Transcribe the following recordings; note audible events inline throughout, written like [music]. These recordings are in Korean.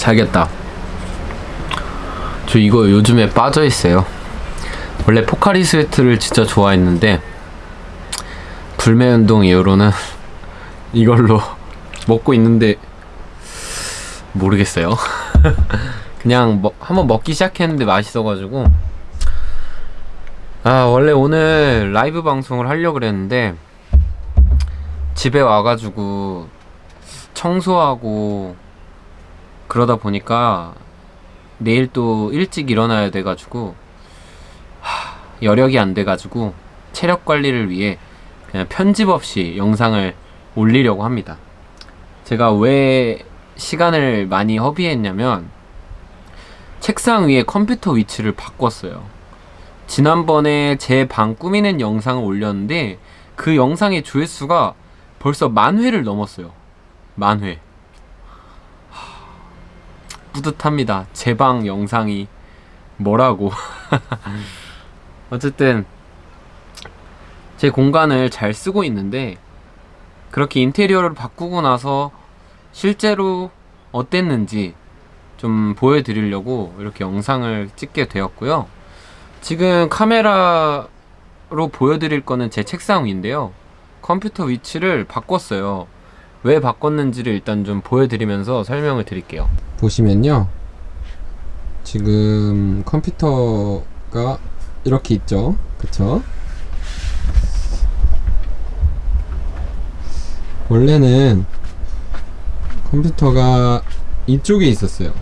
자겠다. 저 이거 요즘에 빠져 있어요. 원래 포카리 스웨트를 진짜 좋아했는데 불매 운동 이후로는 이걸로 [laughs] 먹고 있는데 모르겠어요. [laughs] 그냥 먹, 한번 먹기 시작했는데 맛있어가지고 아 원래 오늘 라이브 방송을 하려고 그랬는데 집에 와가지고 청소하고 그러다 보니까 내일 또 일찍 일어나야 돼가지고 하, 여력이 안 돼가지고 체력 관리를 위해 그냥 편집 없이 영상을 올리려고 합니다. 제가 왜 시간을 많이 허비했냐면 책상 위에 컴퓨터 위치를 바꿨어요. 지난번에 제 방 꾸미는 영상을 올렸는데 그 영상의 조회수가 벌써 만 회를 넘었어요. 만 회. 하, 뿌듯합니다. 제 방 영상이 뭐라고. [laughs] 어쨌든 제 공간을 잘 쓰고 있는데 그렇게 인테리어를 바꾸고 나서 실제로 어땠는지 좀 보여드리려고 이렇게 영상을 찍게 되었고요. 지금 카메라로 보여드릴 거는 제 책상 위인데요. 컴퓨터 위치를 바꿨어요. 왜 바꿨는지를 일단 좀 보여드리면서 설명을 드릴게요. 보시면요. 지금 컴퓨터가 이렇게 있죠. 그쵸? 원래는 컴퓨터가 이쪽에 있었어요.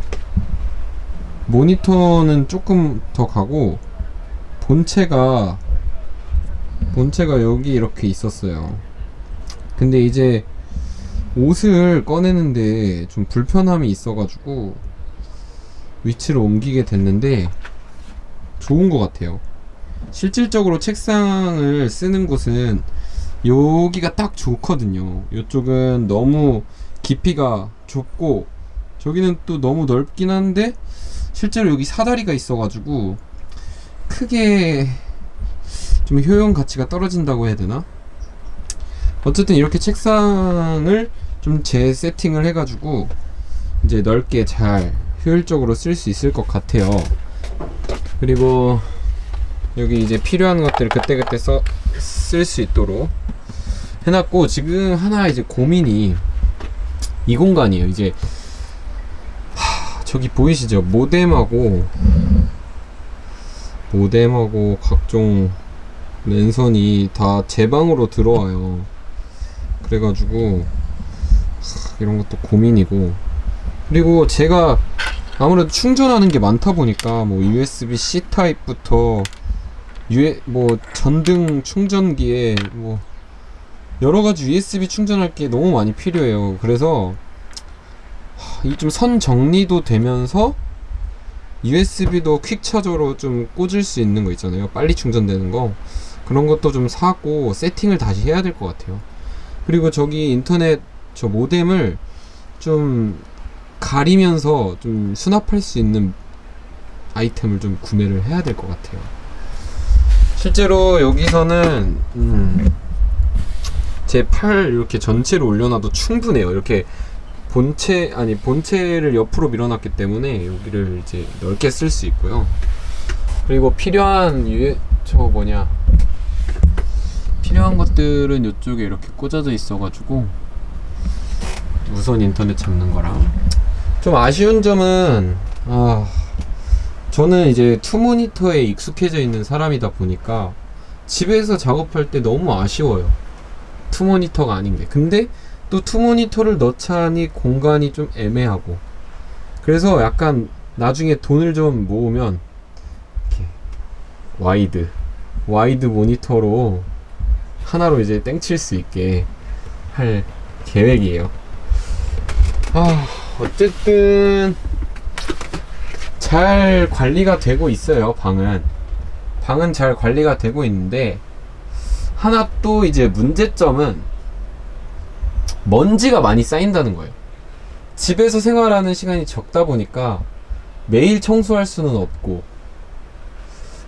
모니터는 조금 더 가고 본체가 본체가 여기 이렇게 있었어요. 근데 이제 옷을 꺼내는데 좀 불편함이 있어가지고 위치를 옮기게 됐는데 좋은 것 같아요. 실질적으로 책상을 쓰는 곳은 여기가 딱 좋거든요. 이쪽은 너무 깊이가 좁고 저기는 또 너무 넓긴 한데 실제로 여기 사다리가 있어가지고 크게 좀 효용 가치가 떨어진다고 해야 되나? 어쨌든 이렇게 책상을 좀 재세팅을 해가지고 이제 넓게 잘 효율적으로 쓸 수 있을 것 같아요. 그리고 여기 이제 필요한 것들을 그때그때 써, 쓸 수 있도록 해놨고 지금 하나 이제 고민이 이 공간이에요. 이제 하, 저기 보이시죠? 모뎀하고 모뎀하고 각종 랜선이 다 제 방으로 들어와요. 그래가지고 하, 이런 것도 고민이고 그리고 제가 아무래도 충전하는 게 많다 보니까 뭐 USB-C 타입부터 유, 뭐 전등 충전기에 뭐 여러 가지 USB 충전할 게 너무 많이 필요해요. 그래서 이 좀 선 정리도 되면서 USB도 퀵 차저로 좀 꽂을 수 있는 거 있잖아요. 빨리 충전되는 거. 그런 것도 좀 사고 세팅을 다시 해야 될 것 같아요. 그리고 저기 인터넷 저 모뎀을 좀 가리면서 좀 수납할 수 있는 아이템을 좀 구매를 해야 될 것 같아요. 실제로 여기서는 음 제팔 이렇게 전체를 올려놔도 충분해요. 이렇게 본체 아니 본체를 옆으로 밀어놨기 때문에 여기를 이제 넓게 쓸 수 있고요. 그리고 필요한 유, 저 뭐냐 필요한 것들은 이쪽에 이렇게 꽂아져 있어 가지고 무선 인터넷 잡는 거랑 좀 아쉬운 점은 아 저는 이제 two 모니터에 익숙해져 있는 사람이다 보니까 집에서 작업할 때 너무 아쉬워요. two 모니터가 아닌 게. 근데 또 two 모니터를 넣자니 공간이 좀 애매하고. 그래서 약간 나중에 돈을 좀 모으면 이렇게 wide wide 모니터로 하나로 이제 땡칠 수 있게 할 계획이에요. 아, 어쨌든 잘 관리가 되고 있어요, 방은. 방은 잘 관리가 되고 있는데 하나 또 이제 문제점은 먼지가 많이 쌓인다는 거예요. 집에서 생활하는 시간이 적다 보니까 매일 청소할 수는 없고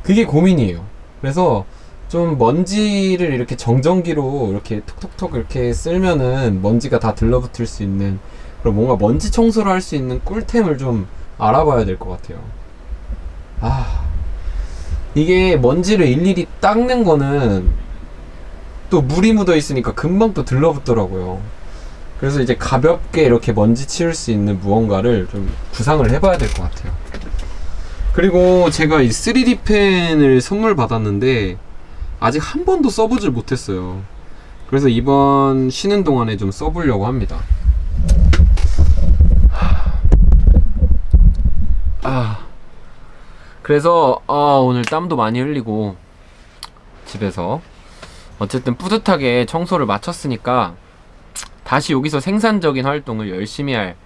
그게 고민이에요. 그래서 좀 먼지를 이렇게 정전기로 이렇게 톡톡톡 이렇게 쓸면은 먼지가 다 들러붙을 수 있는 그럼 뭔가 먼지 청소를 할 수 있는 꿀템을 좀 알아봐야 될 것 같아요. 아, 이게 먼지를 일일이 닦는 거는 또 물이 묻어 있으니까 금방 또 들러붙더라고요. 그래서 이제 가볍게 이렇게 먼지 치울 수 있는 무언가를 좀 구상을 해봐야 될 것 같아요. 그리고 제가 이 3D 펜을 선물 받았는데 아직 한 번도 써보질 못했어요. 그래서 이번 쉬는 동안에 좀 써보려고 합니다. 아, 그래서 아, 오늘 땀도 많이 흘리고 집에서 어쨌든 뿌듯하게 청소를 마쳤으니까 다시 여기서 생산적인 활동을 열심히 할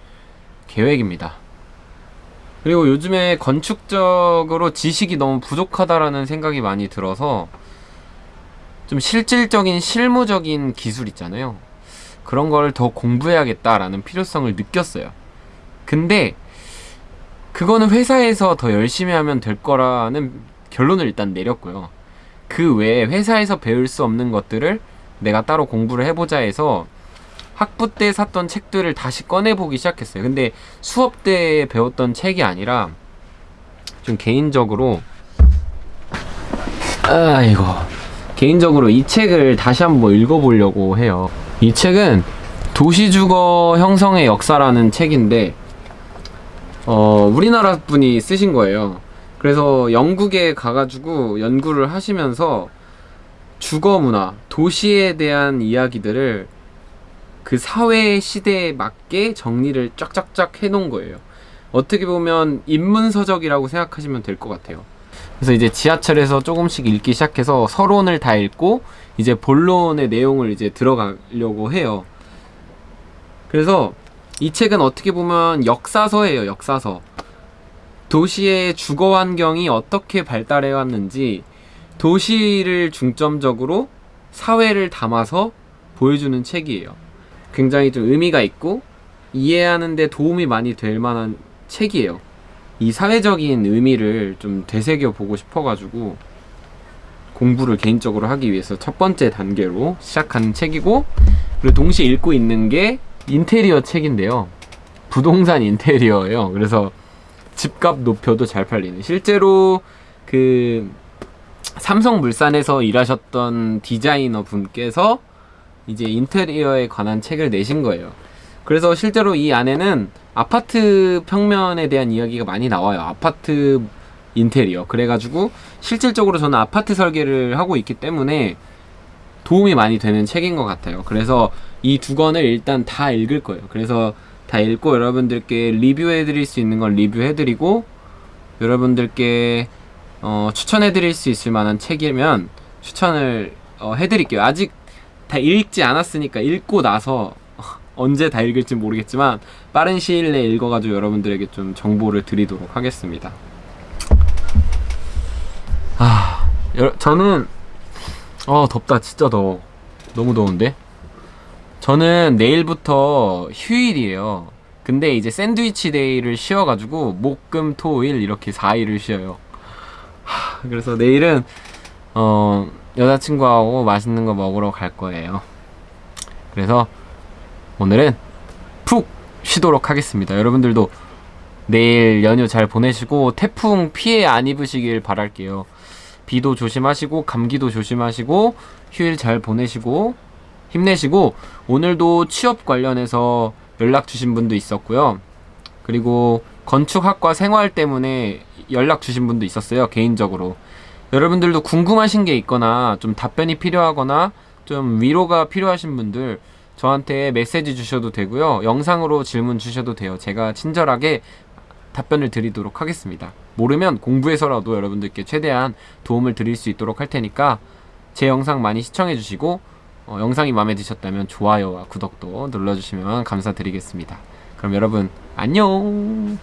계획입니다. 그리고 요즘에 건축적으로 지식이 너무 부족하다라는 생각이 많이 들어서 좀 실질적인 실무적인 기술 있잖아요. 그런 걸 더 공부해야겠다라는 필요성을 느꼈어요. 근데 그거는 회사에서 더 열심히 하면 될 거라는 결론을 일단 내렸고요. 그 외에 회사에서 배울 수 없는 것들을 내가 따로 공부를 해보자 해서 학부 때 샀던 책들을 다시 꺼내보기 시작했어요. 근데 수업 때 배웠던 책이 아니라 좀 개인적으로 아이고 개인적으로 이 책을 다시 한번 읽어보려고 해요. 이 책은 도시주거 형성의 역사라는 책인데 어, 우리나라 분이 쓰신 거예요. 그래서 영국에 가가지고 연구를 하시면서 주거 문화, 도시에 대한 이야기들을 그 사회 시대에 맞게 정리를 쫙쫙쫙 해놓은 거예요. 어떻게 보면 인문서적이라고 생각하시면 될 것 같아요. 그래서 이제 지하철에서 조금씩 읽기 시작해서 서론을 다 읽고 이제 본론의 내용을 이제 들어가려고 해요. 그래서 이 책은 어떻게 보면 역사서예요, 역사서. 도시의 주거 환경이 어떻게 발달해 왔는지 도시를 중점적으로 사회를 담아서 보여주는 책이에요. 굉장히 좀 의미가 있고 이해하는 데 도움이 많이 될 만한 책이에요. 이 사회적인 의미를 좀 되새겨 보고 싶어가지고 공부를 개인적으로 하기 위해서 첫 번째 단계로 시작하는 책이고 그리고 동시에 읽고 있는 게 인테리어 책인데요. 부동산 인테리어예요. 그래서 집값 높여도 잘 팔리는 실제로 그 삼성물산에서 일하셨던 디자이너 분께서 이제 인테리어에 관한 책을 내신 거예요. 그래서 실제로 이 안에는 아파트 평면에 대한 이야기가 많이 나와요. 아파트 인테리어. 그래가지고 실질적으로 저는 아파트 설계를 하고 있기 때문에 도움이 많이 되는 책인 것 같아요. 그래서 이 두 권을 일단 다 읽을 거예요. 그래서 다 읽고 여러분들께 리뷰해 드릴 수 있는 걸 리뷰해 드리고 여러분들께 어, 추천해 드릴 수 있을 만한 책이면 추천을 어, 해 드릴게요. 아직 다 읽지 않았으니까 읽고 나서 언제 다 읽을지 모르겠지만 빠른 시일 내에 읽어가지고 여러분들에게 좀 정보를 드리도록 하겠습니다. 아, 여, 저는 어 덥다 진짜 더워. 너무 더운데? 저는 내일부터 휴일이에요. 근데 이제 샌드위치 데이를 쉬어가지고 목금토일 이렇게 4일을 쉬어요. 하, 그래서 내일은 어 여자친구하고 맛있는 거 먹으러 갈 거예요. 그래서 오늘은 푹 쉬도록 하겠습니다 여러분들도 내일 연휴 잘 보내시고 태풍 피해 안 입으시길 바랄게요 비도 조심하시고 감기도 조심하시고 휴일 잘 보내시고 힘내시고 오늘도 취업 관련해서 연락 주신 분도 있었고요. 그리고 건축학과 생활 때문에 연락 주신 분도 있었어요. 개인적으로. 여러분들도 궁금하신 게 있거나 좀 답변이 필요하거나 좀 위로가 필요하신 분들 저한테 메시지 주셔도 되고요. 영상으로 질문 주셔도 돼요. 제가 친절하게 답변을 드리도록 하겠습니다. 모르면 공부해서라도 여러분들께 최대한 도움을 드릴 수 있도록 할 테니까 제 영상 많이 시청해 주시고 어, 영상이 마음에 드셨다면 좋아요와 구독도 눌러주시면 감사드리겠습니다. 그럼 여러분 안녕